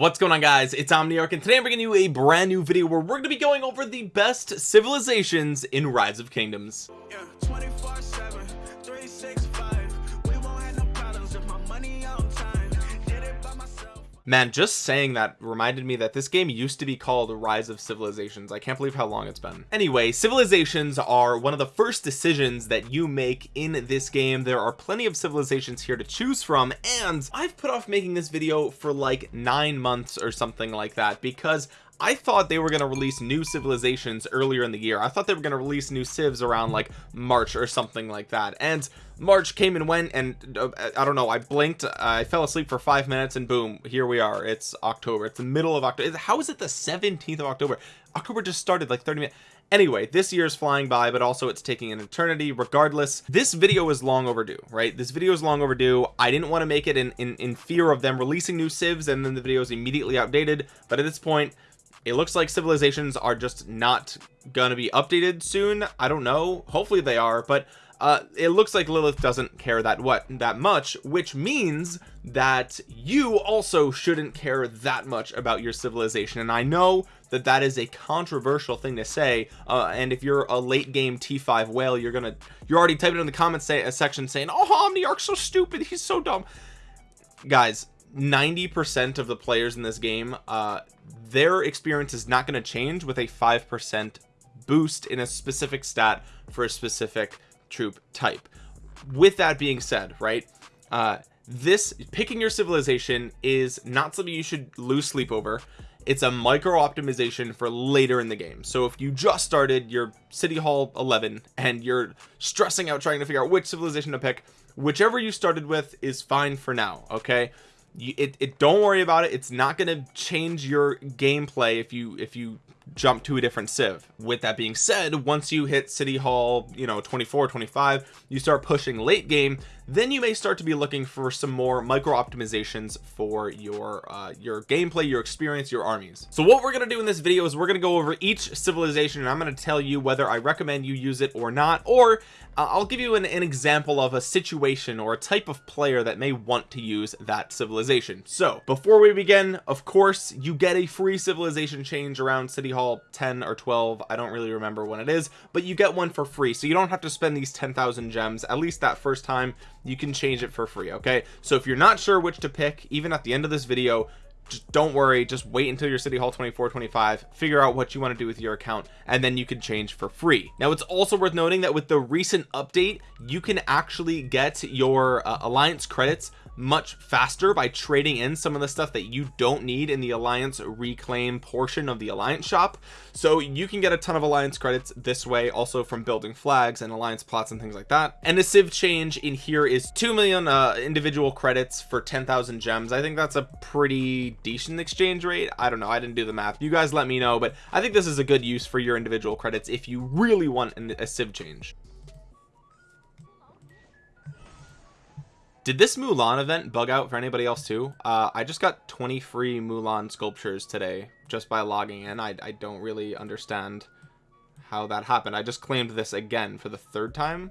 what's going on guys? It's omniarch and today i'm bringing you a brand new video where we're going to be going over the best civilizations in rise of kingdoms. Yeah, man just saying that reminded me that this game used to be called rise of civilizations. I can't believe how long it's been. Anyway civilizations are one of the first decisions that you make in this game. There are plenty of civilizations here to choose from and I've put off making this video for like nine months or something like that because I thought they were going to release new civilizations earlier in the year. I thought they were going to release new civs around like March or something like that. And March came and went and uh, I don't know I blinked I fell asleep for five minutes and boom here we are. It's October. It's the middle of October how is it the 17th of October? October just started like 30 minutes. Anyway this year is flying by but also it's taking an eternity. Regardless this video is long overdue right? This video is long overdue. I didn't want to make it in, in in fear of them releasing new civs and then the video is immediately outdated. But at this point it looks like civilizations are just not gonna be updated soon. I don't know. Hopefully they are but uh, it looks like Lilith doesn't care that what that much which means that you also shouldn't care that much about your civilization. And I know that that is a controversial thing to say uh, and if you're a late game t5 whale you're gonna you're already typing in the comments say a section saying oh Omniarch's so stupid. He's so dumb. Guys 90% of the players in this game uh, their experience is not going to change with a 5% boost in a specific stat for a specific troop type. With that being said right uh, this picking your civilization is not something you should lose sleep over. It's a micro optimization for later in the game. So if you just started your city hall 11 and you're stressing out trying to figure out which civilization to pick whichever you started with is fine for now okay it, it don't worry about it. It's not going to change your gameplay if you if you jump to a different civ. With that being said once you hit city hall you know 24 25 you start pushing late game then you may start to be looking for some more micro optimizations for your uh, your gameplay your experience your armies. So what we're going to do in this video is we're going to go over each civilization and I'm going to tell you whether I recommend you use it or not or I'll give you an, an example of a situation or a type of player that may want to use that civilization. So before we begin of course you get a free civilization change around city hall 10 or 12 I don't really remember when it is but you get one for free. So you don't have to spend these 10,000 gems. At least that first time you can change it for free okay? So if you're not sure which to pick even at the end of this video just don't worry just wait until your city hall 24 25 figure out what you want to do with your account and then you can change for free. Now it's also worth noting that with the recent update you can actually get your uh, alliance credits much faster by trading in some of the stuff that you don't need in the alliance reclaim portion of the alliance shop. So you can get a ton of alliance credits this way also from building flags and alliance plots and things like that. And the civ change in here is 2 million uh, individual credits for 10,000 gems. I think that's a pretty decent exchange rate. I don't know. I didn't do the math. You guys let me know but I think this is a good use for your individual credits if you really want a civ change did this Mulan event bug out for anybody else too? Uh, I just got 20 free Mulan sculptures today just by logging in. I, I don't really understand how that happened. I just claimed this again for the third time.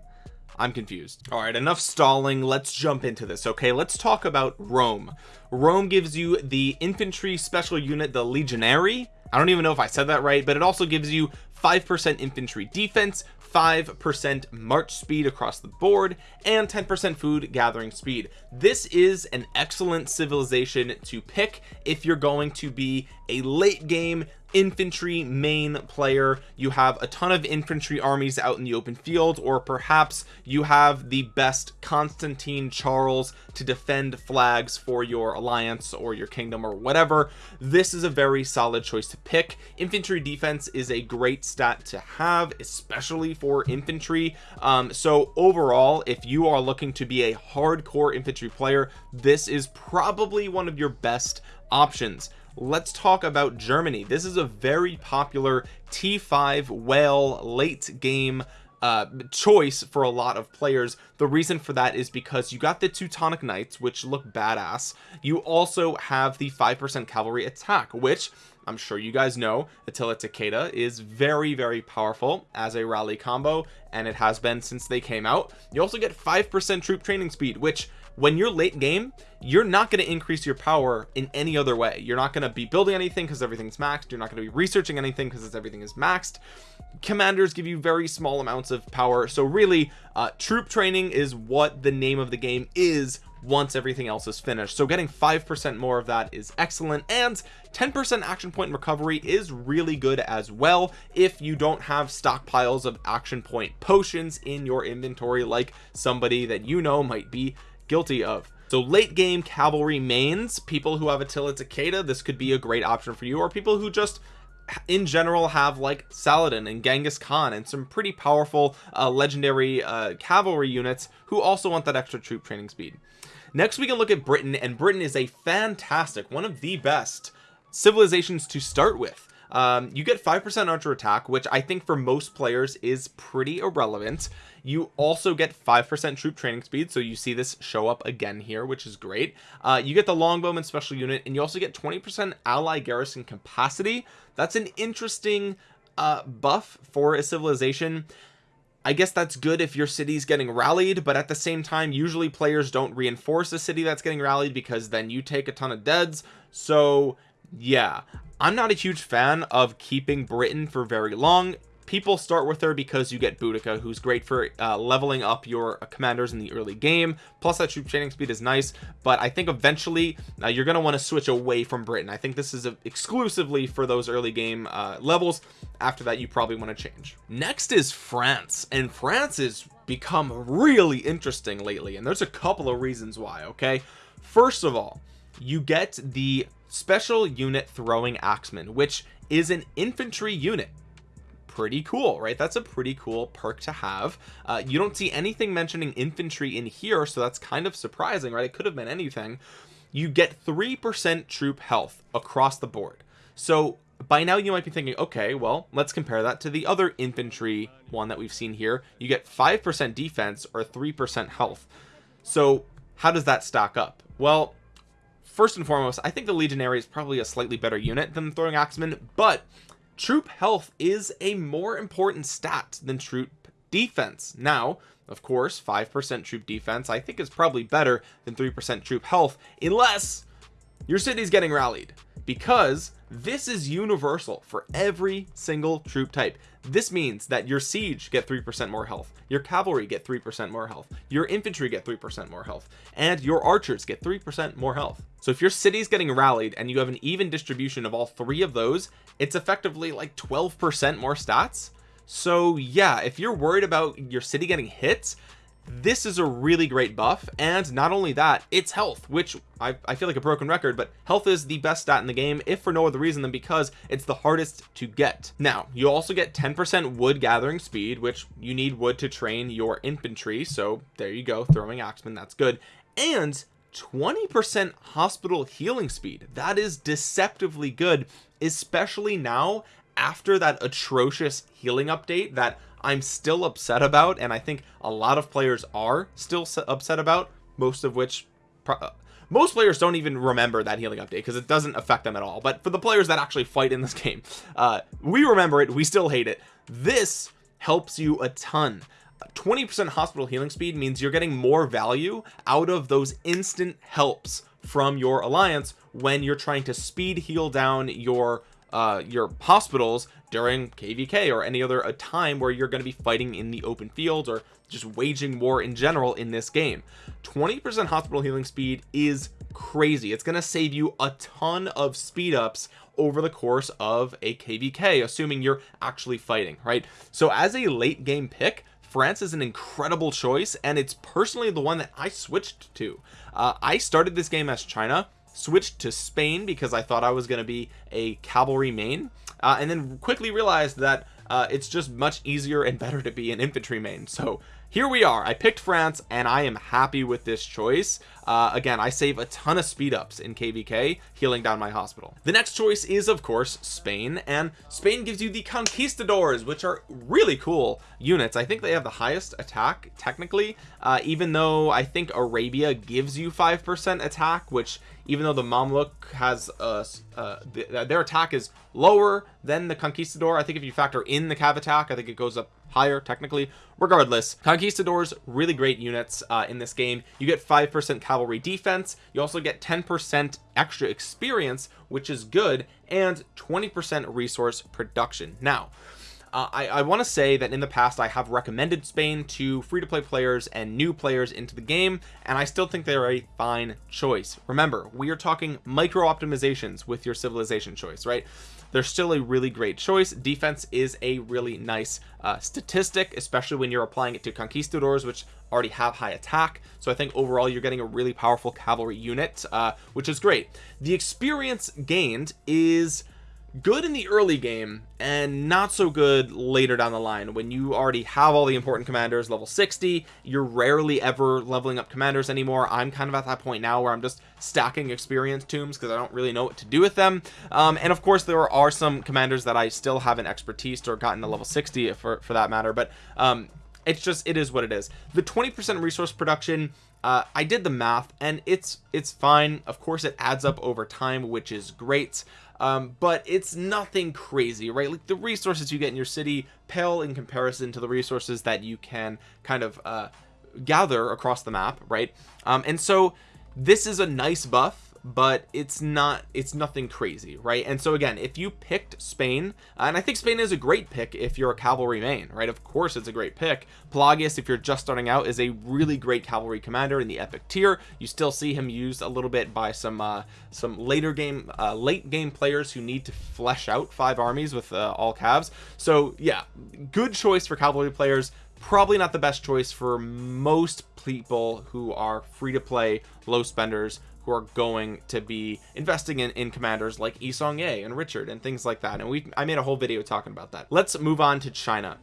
I'm confused. All right enough stalling. Let's jump into this. Okay let's talk about Rome. Rome gives you the infantry special unit the legionary I don't even know if I said that right but it also gives you 5% infantry defense 5% march speed across the board and 10% food gathering speed. This is an excellent civilization to pick if you're going to be a late game infantry main player. You have a ton of infantry armies out in the open field or perhaps you have the best Constantine Charles to defend flags for your alliance or your kingdom or whatever. This is a very solid choice to pick. Infantry defense is a great stat to have especially for infantry. Um, so overall if you are looking to be a hardcore infantry player this is probably one of your best options let's talk about Germany. This is a very popular t5 whale late game uh choice for a lot of players. The reason for that is because you got the teutonic knights which look badass. You also have the five percent cavalry attack which I'm sure you guys know Attila Takeda is very very powerful as a rally combo and it has been since they came out. You also get five percent troop training speed which when you're late game you're not going to increase your power in any other way. You're not going to be building anything because everything's maxed. You're not going to be researching anything because everything is maxed. Commanders give you very small amounts of power. So really uh, troop training is what the name of the game is once everything else is finished. So getting five percent more of that is excellent and 10 percent action point recovery is really good as well if you don't have stockpiles of action point potions in your inventory like somebody that you know might be guilty of. So late game cavalry mains people who have Attila Takeda this could be a great option for you or people who just in general have like Saladin and Genghis Khan and some pretty powerful uh, legendary uh, cavalry units who also want that extra troop training speed. Next we can look at Britain and Britain is a fantastic one of the best civilizations to start with um, you get 5% archer attack which I think for most players is pretty irrelevant. You also get 5% troop training speed so you see this show up again here which is great. Uh, you get the longbowman special unit and you also get 20% ally garrison capacity. That's an interesting uh, buff for a civilization. I guess that's good if your city's getting rallied but at the same time usually players don't reinforce a city that's getting rallied because then you take a ton of deads. So yeah I'm not a huge fan of keeping Britain for very long. People start with her because you get Boudica who's great for uh, leveling up your commanders in the early game. Plus that troop training speed is nice but I think eventually uh, you're going to want to switch away from Britain. I think this is a, exclusively for those early game uh, levels. After that you probably want to change. Next is France and France has become really interesting lately and there's a couple of reasons why okay? First of all you get the special unit throwing axeman which is an infantry unit. Pretty cool right? That's a pretty cool perk to have. Uh, you don't see anything mentioning infantry in here so that's kind of surprising right? It could have been anything. You get three percent troop health across the board. So by now you might be thinking okay well let's compare that to the other infantry one that we've seen here. You get five percent defense or three percent health. So how does that stack up? Well first and foremost I think the legionary is probably a slightly better unit than the throwing axeman but troop health is a more important stat than troop defense. Now of course 5% troop defense I think is probably better than 3% troop health unless your city's getting rallied because this is universal for every single troop type. This means that your siege get 3% more health your cavalry get 3% more health your infantry get 3% more health and your archers get 3% more health. So if your city's getting rallied and you have an even distribution of all three of those it's effectively like 12% more stats. So yeah if you're worried about your city getting hit this is a really great buff and not only that it's health which I, I, feel like a broken record but health is the best stat in the game if for no other reason than because it's the hardest to get. Now you also get 10% wood gathering speed which you need wood to train your infantry so there you go throwing axeman that's good. And 20% hospital healing speed that is deceptively good especially now after that atrocious healing update that I'm still upset about and I think a lot of players are still upset about most of which uh, most players don't even remember that healing update because it doesn't affect them at all. But for the players that actually fight in this game uh we remember it we still hate it. This helps you a ton. 20% hospital healing speed means you're getting more value out of those instant helps from your alliance when you're trying to speed heal down your uh your hospitals during kvk or any other a time where you're going to be fighting in the open field or just waging war in general in this game. 20 percent hospital healing speed is crazy. It's going to save you a ton of speed ups over the course of a kvk assuming you're actually fighting right? So as a late game pick France is an incredible choice and it's personally the one that I switched to. Uh, I started this game as China switched to Spain because I thought I was going to be a cavalry main. Uh, and then quickly realized that uh, it's just much easier and better to be an infantry main. So here we are. I picked France and I am happy with this choice uh, again I save a ton of speed ups in kvk healing down my hospital. The next choice is of course Spain and Spain gives you the conquistadors which are really cool units. I think they have the highest attack technically uh, even though I think Arabia gives you five percent attack which even though the Mamluk has uh, uh their attack is lower than the conquistador I think if you factor in the cav attack I think it goes up higher technically. Regardless conquistadors really great units uh, in this game. You get five percent cavalry defense. You also get 10 percent extra experience which is good and 20 percent resource production. Now uh, I, I want to say that in the past I have recommended Spain to free-to-play players and new players into the game and I still think they're a fine choice. Remember we are talking micro optimizations with your civilization choice right they're still a really great choice. Defense is a really nice uh, statistic especially when you're applying it to conquistadors which already have high attack. So I think overall you're getting a really powerful cavalry unit uh, which is great. The experience gained is good in the early game and not so good later down the line when you already have all the important commanders level 60 you're rarely ever leveling up commanders anymore. I'm kind of at that point now where I'm just stacking experience tombs because I don't really know what to do with them. Um, and of course there are some commanders that I still haven't expertise or gotten to level 60 for, for that matter but um, it's just it is what it is. The 20 percent resource production uh, I did the math and it's it's fine. Of course it adds up over time which is great um, but it's nothing crazy right? Like the resources you get in your city pale in comparison to the resources that you can kind of uh, gather across the map right? Um, and so this is a nice buff but it's not it's nothing crazy right? And so again if you picked Spain and I think Spain is a great pick if you're a cavalry main right? Of course it's a great pick. Pelagius if you're just starting out is a really great cavalry commander in the epic tier. You still see him used a little bit by some uh some later game uh late game players who need to flesh out five armies with uh, all calves. So yeah good choice for cavalry players. Probably not the best choice for most people who are free to play low spenders who are going to be investing in, in commanders like Yi Seong-Gye and Richard and things like that. And we I made a whole video talking about that. Let's move on to China.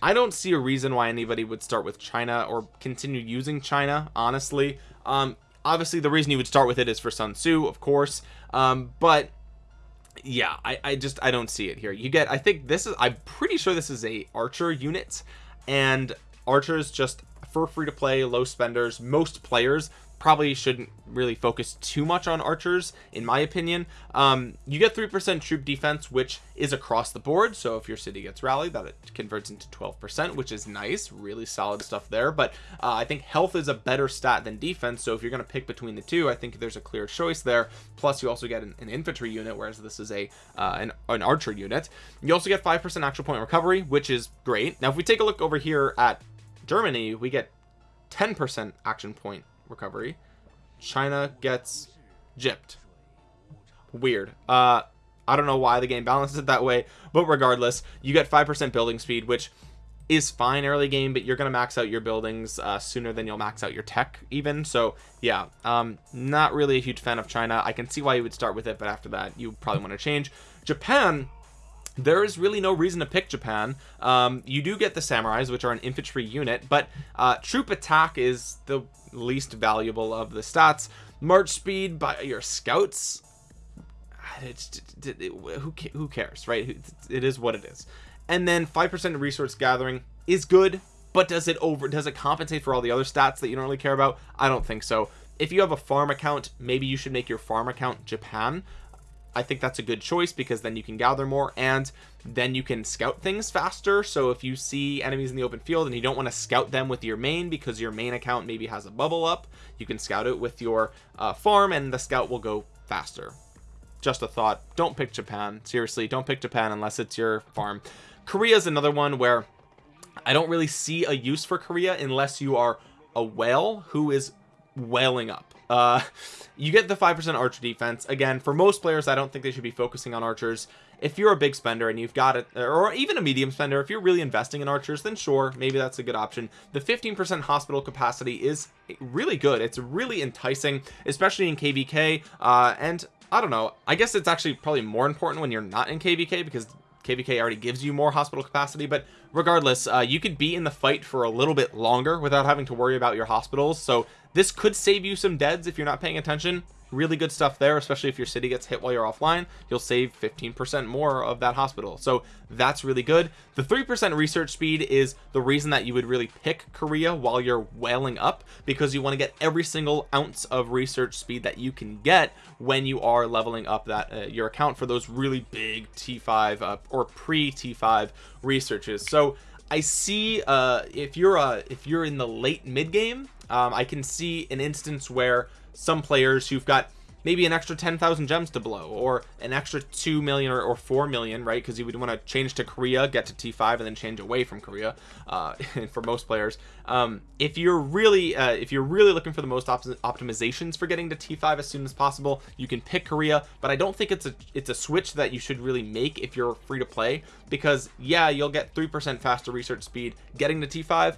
I don't see a reason why anybody would start with China or continue using China honestly. Um obviously the reason you would start with it is for Sun Tzu of course. Um but yeah I, I just I don't see it here. You get I think this is I'm pretty sure this is a archer unit. And archers just for free to play low spenders most players probably shouldn't really focus too much on archers in my opinion. Um, you get three percent troop defense which is across the board. So if your city gets rallied that it converts into 12 percent which is nice. Really solid stuff there. But uh, I think health is a better stat than defense. So if you're going to pick between the two I think there's a clear choice there. Plus you also get an, an infantry unit whereas this is a uh, an, an archer unit. You also get five percent action point recovery which is great. Now if we take a look over here at Germany we get 10 percent action point recovery. China gets gypped. Weird. Uh I don't know why the game balances it that way but regardless you get five percent building speed which is fine early game but you're gonna max out your buildings uh, sooner than you'll max out your tech even. So yeah um not really a huge fan of China. I can see why you would start with it but after that you probably want to change. Japan there is really no reason to pick Japan. Um, you do get the samurais which are an infantry unit but uh, troop attack is the least valuable of the stats. March speed by your scouts it's it, it, who, who cares right? It is what it is. And then five percent resource gathering is good but does it over does it compensate for all the other stats that you don't really care about? I don't think so. If you have a farm account maybe you should make your farm account Japan I think that's a good choice because then you can gather more and then you can scout things faster. So if you see enemies in the open field and you don't want to scout them with your main because your main account maybe has a bubble up you can scout it with your uh, farm and the scout will go faster. Just a thought. Don't pick Japan. Seriously don't pick Japan unless it's your farm. Korea is another one where I don't really see a use for Korea unless you are a whale who is whaling up uh you get the five percent archer defense. Again for most players I don't think they should be focusing on archers. If you're a big spender and you've got it or even a medium spender if you're really investing in archers then sure maybe that's a good option. The 15 percent hospital capacity is really good. It's really enticing especially in kvk uh and I don't know. I guess it's actually probably more important when you're not in kvk because kvk already gives you more hospital capacity but regardless uh, you could be in the fight for a little bit longer without having to worry about your hospitals. So this could save you some deads if you're not paying attention really good stuff there especially if your city gets hit while you're offline you'll save 15% more of that hospital. So that's really good. The 3% research speed is the reason that you would really pick Korea while you're whaling up because you want to get every single ounce of research speed that you can get when you are leveling up that uh, your account for those really big T5 uh, or pre T5 researches. So I see uh if you're uh if you're in the late mid game um I can see an instance where some players who've got maybe an extra 10,000 gems to blow or an extra 2 million or, or 4 million right? Because you would want to change to Korea get to T5 and then change away from Korea uh, for most players. Um, if you're really uh, if you're really looking for the most op optimizations for getting to T5 as soon as possible you can pick Korea but I don't think it's a it's a switch that you should really make if you're free to play because yeah you'll get 3% faster research speed getting to T5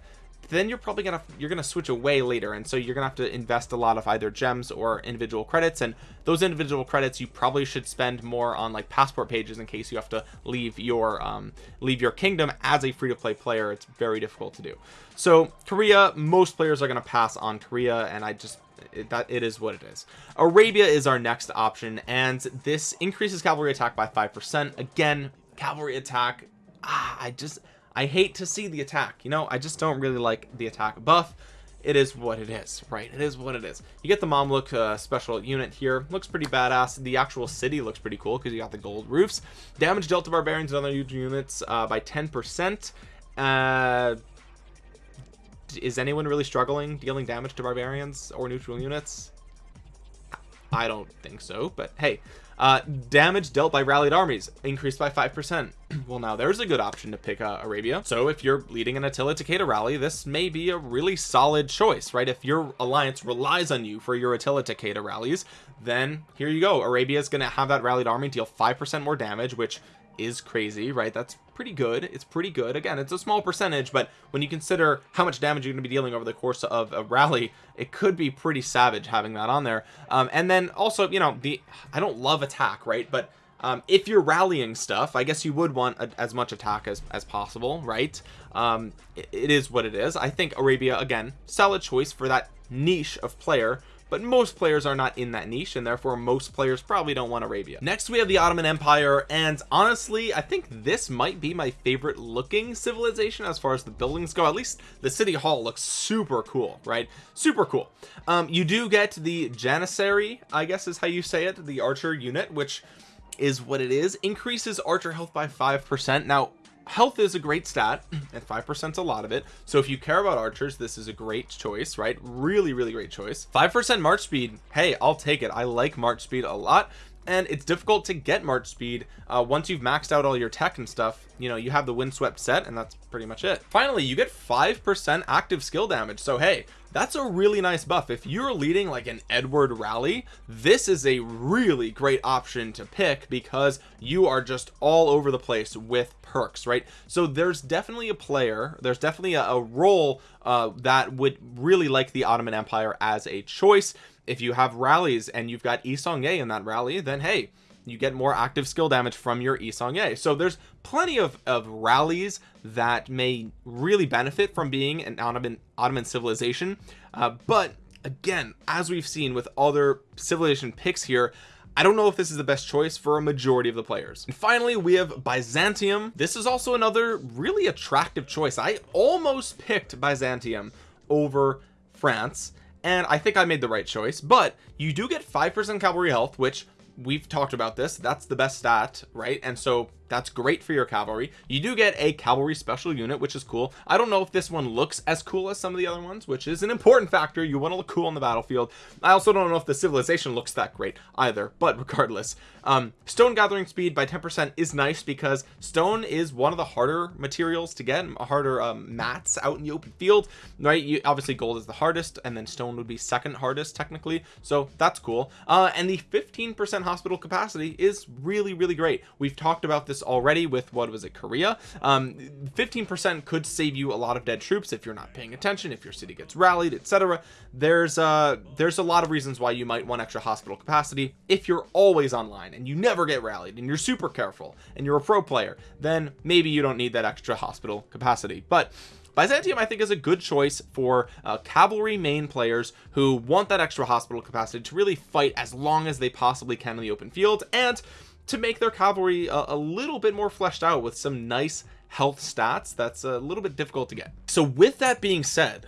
then you're probably gonna you're gonna switch away later and so you're gonna have to invest a lot of either gems or individual credits and those individual credits you probably should spend more on like passport pages in case you have to leave your um leave your kingdom as a free-to-play player. It's very difficult to do. So korea most players are to pass on korea and i just it, that it is what it is. Arabia is our next option and this increases cavalry attack by five percent. Again cavalry attack ah, i just I hate to see the attack you know? I just don't really like the attack buff. It is what it is right? It is what it is. You get the Mamluk uh, special unit here. Looks pretty badass. The actual city looks pretty cool because you got the gold roofs. Damage dealt to barbarians and other units uh, by 10 percent. Uh is anyone really struggling dealing damage to barbarians or neutral units? I don't think so but hey uh, damage dealt by rallied armies increased by five percent. Well now there's a good option to pick uh, Arabia. So if you're leading an Attila Takeda rally this may be a really solid choice right? If your alliance relies on you for your Attila Takeda rallies then here you go. Arabia is going to have that rallied army deal five percent more damage which is crazy right? That's pretty good. It's pretty good. Again it's a small percentage but when you consider how much damage you're going to be dealing over the course of a rally it could be pretty savage having that on there. Um, and then also you know the I don't love attack right? But um, if you're rallying stuff I guess you would want a, as much attack as, as possible right? Um, it, it is what it is. I think Arabia again solid choice for that niche of player but most players are not in that niche and therefore most players probably don't want Arabia. Next we have the Ottoman Empire and honestly I think this might be my favorite looking civilization as far as the buildings go. At least the city hall looks super cool right? Super cool. Um you do get the janissary I guess is how you say it the archer unit which is what it is increases archer health by five percent. Now health is a great stat and five percent a lot of it. So if you care about archers this is a great choice right? Really really great choice. five percent march speed hey i'll take it. I like march speed a lot and it's difficult to get march speed uh, once you've maxed out all your tech and stuff. You know you have the windswept set and that's pretty much it. Finally you get five percent active skill damage. So hey that's a really nice buff. If you're leading like an Edward rally this is a really great option to pick because you are just all over the place with perks right? So there's definitely a player there's definitely a, a role uh, that would really like the Ottoman Empire as a choice. If you have rallies and you've got Yi Seong-Gye in that rally then hey you get more active skill damage from your Yi Seong-Gye so there's plenty of, of rallies that may really benefit from being an Ottoman, Ottoman civilization. Uh, but again as we've seen with other civilization picks here I don't know if this is the best choice for a majority of the players. And finally we have Byzantium. This is also another really attractive choice. I almost picked Byzantium over France and I think I made the right choice but you do get 5% cavalry health which we've talked about this that's the best stat right? And so that's great for your cavalry. You do get a cavalry special unit which is cool. I don't know if this one looks as cool as some of the other ones which is an important factor. You want to look cool on the battlefield. I also don't know if the civilization looks that great either but regardless. Um, stone gathering speed by 10 percent is nice because stone is one of the harder materials to get harder um, mats out in the open field right? You obviously gold is the hardest and then stone would be second hardest technically. So that's cool. Uh, and the 15 percent hospital capacity is really really great. We've talked about this this already with what was it Korea? Um 15% could save you a lot of dead troops if you're not paying attention if your city gets rallied etc there's uh there's a lot of reasons why you might want extra hospital capacity. If you're always online and you never get rallied and you're super careful and you're a pro player then maybe you don't need that extra hospital capacity. But Byzantium I think is a good choice for uh, cavalry main players who want that extra hospital capacity to really fight as long as they possibly can in the open field. And to make their cavalry a, a little bit more fleshed out with some nice health stats that's a little bit difficult to get. So with that being said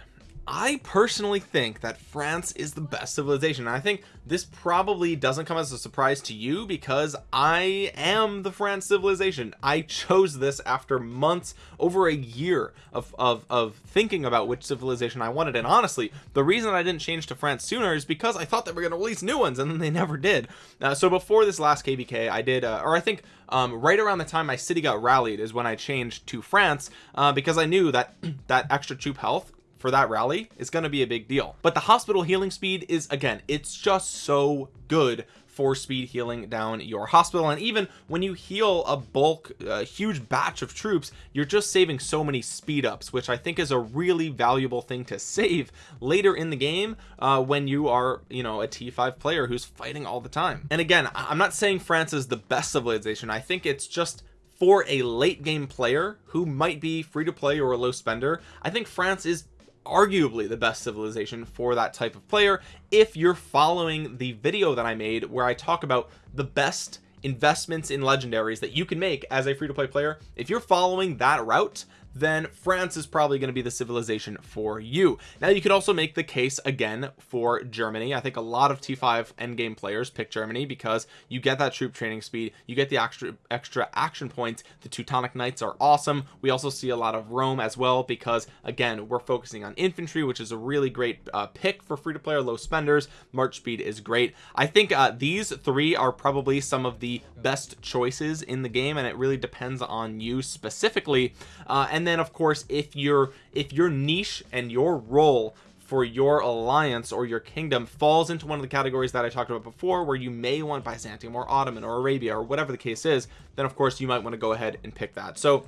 I personally think that France is the best civilization. I think this probably doesn't come as a surprise to you because I am the France civilization. I chose this after months over a year of, of, of thinking about which civilization I wanted. And honestly the reason I didn't change to France sooner is because I thought they were going to release new ones and then they never did. Uh, so before this last kvk I did uh, or I think um, right around the time my city got rallied is when I changed to France uh, because I knew that that extra troop health for that rally is going to be a big deal. But the hospital healing speed is again it's just so good for speed healing down your hospital. And even when you heal a bulk a huge batch of troops you're just saving so many speed ups which I think is a really valuable thing to save later in the game uh, when you are you know a t5 player who's fighting all the time. And again I'm not saying France is the best civilization. I think it's just for a late game player who might be free to play or a low spender I think France is arguably the best civilization for that type of player if you're following the video that I made where I talk about the best investments in legendaries that you can make as a free-to-play player. If you're following that route then France is probably going to be the civilization for you. Now you could also make the case again for Germany. I think a lot of t5 endgame players pick Germany because you get that troop training speed you get the extra extra action points. The Teutonic Knights are awesome. We also see a lot of Rome as well because again we're focusing on infantry which is a really great uh, pick for free to play or low spenders. March speed is great. I think uh, these three are probably some of the best choices in the game and it really depends on you specifically. Uh, and then of course if you're if your niche and your role for your alliance or your kingdom falls into one of the categories that I talked about before where you may want Byzantium or Ottoman or Arabia or whatever the case is then of course you might want to go ahead and pick that. So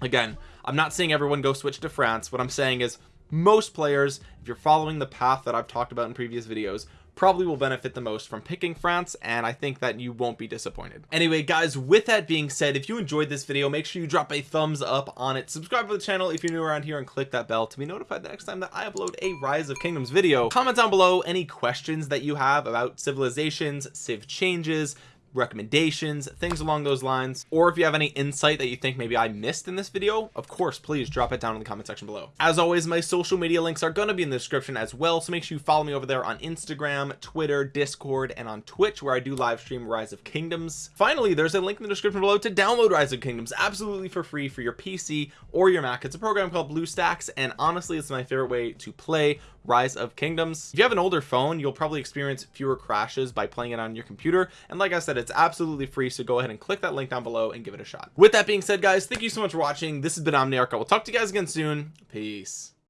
again I'm not saying everyone go switch to France. What I'm saying is most players if you're following the path that I've talked about in previous videos probably will benefit the most from picking France and I think that you won't be disappointed. Anyway guys with that being said if you enjoyed this video make sure you drop a thumbs up on it. Subscribe to the channel if you're new around here and click that bell to be notified the next time that I upload a rise of kingdoms video. Comment down below any questions that you have about civilizations civ changes recommendations things along those lines. Or if you have any insight that you think maybe I missed in this video of course please drop it down in the comment section below. As always my social media links are going to be in the description as well so make sure you follow me over there on Instagram Twitter Discord and on Twitch where I do live stream Rise of Kingdoms. Finally there's a link in the description below to download Rise of Kingdoms absolutely for free for your PC or your Mac. It's a program called BlueStacks and honestly it's my favorite way to play rise of kingdoms. If you have an older phone you'll probably experience fewer crashes by playing it on your computer. And like I said it's absolutely free so go ahead and click that link down below and give it a shot. With that being said guys thank you so much for watching. This has been Omniarch. I will talk to you guys again soon. Peace